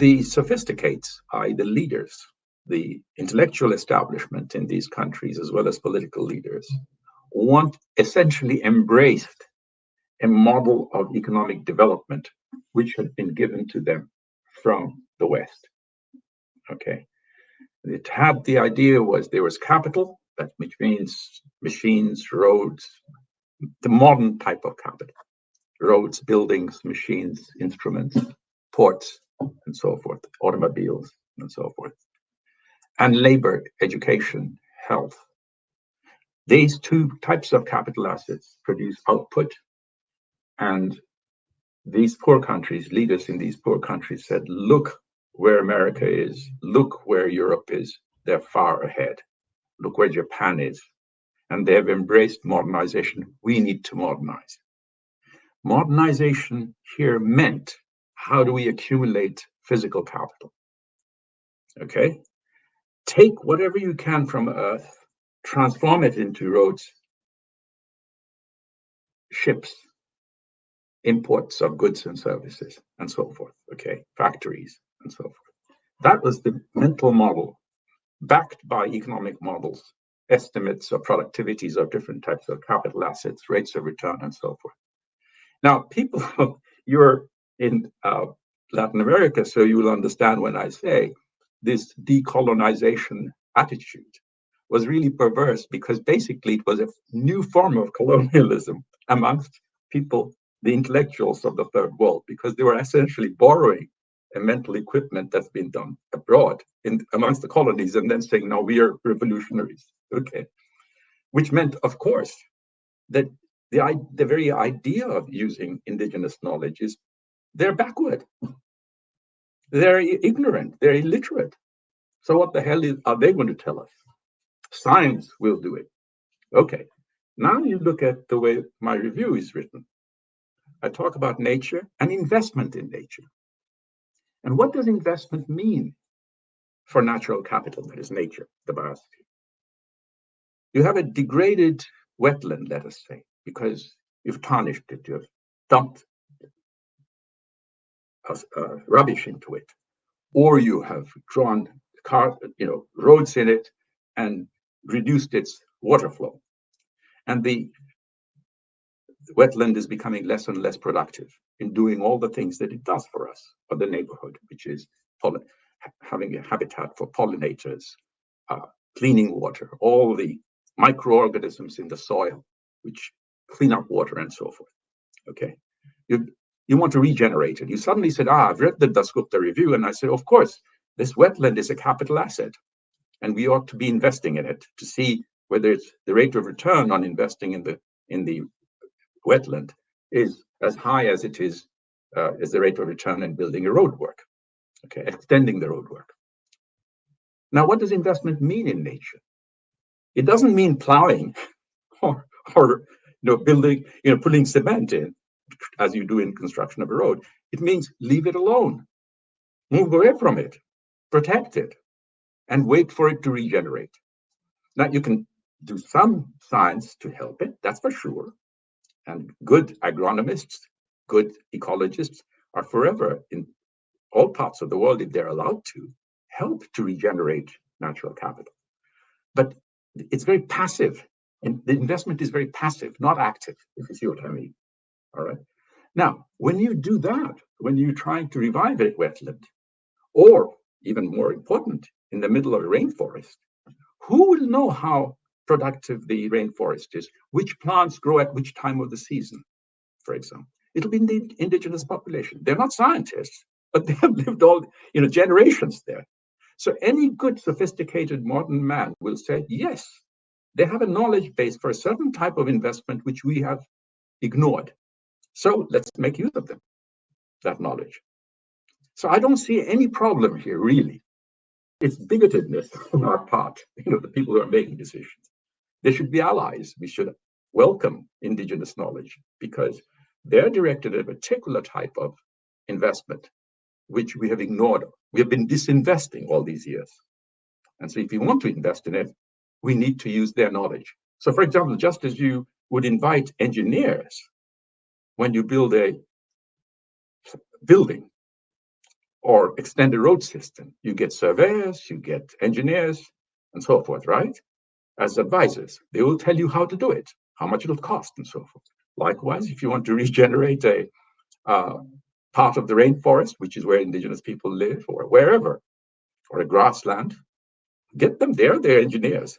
the sophisticates, i.e. the leaders, the intellectual establishment in these countries, as well as political leaders, want essentially embraced a model of economic development which had been given to them from the West. Okay. It had the idea was there was capital, that which means machines, roads, the modern type of capital. Roads, buildings, machines, instruments, ports, and so forth, automobiles, and so forth. And labor, education, health. These two types of capital assets produce output. And these poor countries, leaders in these poor countries said, look where America is, look where Europe is, they're far ahead. Look where Japan is. And they have embraced modernization. We need to modernize. Modernization here meant how do we accumulate physical capital? Okay. Take whatever you can from Earth, transform it into roads, ships, imports of goods and services, and so forth. Okay. Factories and so forth. That was the mental model backed by economic models, estimates of productivities of different types of capital assets, rates of return, and so forth. Now, people, you're in uh, Latin America, so you will understand when I say this decolonization attitude was really perverse because basically it was a new form of colonialism amongst people, the intellectuals of the third world, because they were essentially borrowing a mental equipment that's been done abroad in amongst the colonies and then saying, no, we are revolutionaries. Okay. Which meant, of course, that the, the very idea of using indigenous knowledge is they're backward. They're ignorant. They're illiterate. So what the hell is, are they going to tell us? Science will do it. Okay. Now you look at the way my review is written. I talk about nature and investment in nature. And what does investment mean for natural capital, that is nature, the biosphere? You have a degraded wetland, let us say, because you've tarnished it, you've dumped uh, rubbish into it, or you have drawn car, you know, roads in it and reduced its water flow. And the wetland is becoming less and less productive in doing all the things that it does for us, for the neighborhood, which is having a habitat for pollinators, uh, cleaning water, all the microorganisms in the soil, which clean up water and so forth. Okay, you you want to regenerate it. You suddenly said, "Ah, I've read the Dasgupta review," and I said, "Of course, this wetland is a capital asset, and we ought to be investing in it to see whether it's the rate of return on investing in the in the wetland is as high as it is uh, as the rate of return in building a roadwork, okay, extending the roadwork. Now, what does investment mean in nature? It doesn't mean plowing or, or you know, building, you know, putting cement in as you do in construction of a road. It means leave it alone, move away from it, protect it, and wait for it to regenerate. Now, you can do some science to help it, that's for sure. And good agronomists, good ecologists are forever in all parts of the world, if they're allowed to, help to regenerate natural capital. But it's very passive. And the investment is very passive, not active, if you see what I mean. All right. Now, when you do that, when you're trying to revive a wetland, or even more important, in the middle of a rainforest, who will know how productive the rainforest is, which plants grow at which time of the season, for example. It'll be the indigenous population. They're not scientists, but they have lived all you know generations there. So any good, sophisticated modern man will say, yes, they have a knowledge base for a certain type of investment which we have ignored. So let's make use of them, that knowledge. So I don't see any problem here, really. It's bigotedness on our part, you know, the people who are making decisions. They should be allies. We should welcome indigenous knowledge because they're directed at a particular type of investment, which we have ignored. We have been disinvesting all these years. And so if you want to invest in it, we need to use their knowledge. So for example, just as you would invite engineers when you build a building, or extend a road system, you get surveyors, you get engineers, and so forth, right? As advisors, they will tell you how to do it, how much it'll cost, and so forth. Likewise, if you want to regenerate a uh, part of the rainforest, which is where indigenous people live, or wherever, or a grassland, get them there, they're engineers.